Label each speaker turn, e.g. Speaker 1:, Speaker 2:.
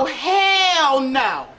Speaker 1: Oh, hell no.